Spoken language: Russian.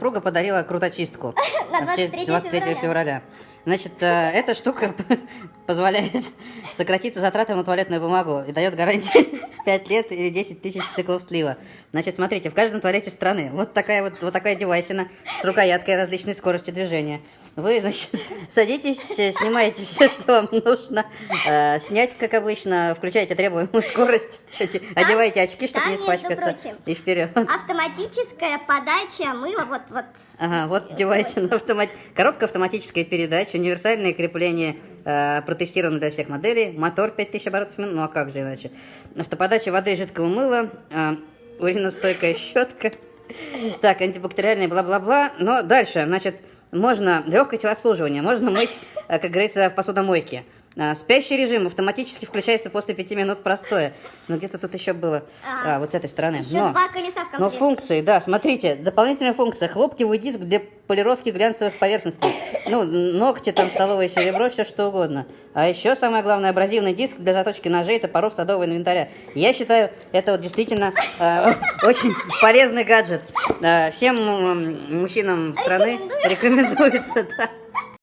супруга подарила круточистку На в честь 23 23 февраля. февраля. Значит, э, эта штука позволяет сократить затраты на туалетную бумагу и дает гарантию 5 лет или 10 тысяч циклов слива. Значит, смотрите, в каждом туалете страны вот такая вот, вот такая девайсина с рукояткой различной скорости движения. Вы, значит, садитесь, снимаете все, что вам нужно э, снять, как обычно, включаете требуемую скорость, эти- одеваете очки, чтобы там, не испачкаться, прочим, и вперед. Автоматическая подача мыла, вот, вот. Ага, вот девайс на автомат... Коробка автоматической передачи, универсальное крепление э, протестировано для всех моделей, мотор 5000 оборотов в минуту, ну а как же иначе. Автоподача воды и жидкого мыла, э, уриностойкая щетка, так, антибактериальная, бла-бла-бла. Но дальше, значит, можно легкое телообслуживание, можно мыть, э, как говорится, в посудомойке. А, Спящий режим автоматически включается после 5 минут простоя. Ну, где-то тут еще было. А, А, вот с этой стороны. Еще Но- два колеса в но функции, да, смотрите, дополнительная функция. Хлопковый диск для полировки глянцевых поверхностей. Ну, ногти, там, столовое серебро, все что угодно. А еще самое главное, абразивный диск для заточки ножей, топоров, садового инвентаря. Я считаю, это вот действительно э, очень полезный гаджет. Э, всем м, мужчинам страны рекомендуется, да.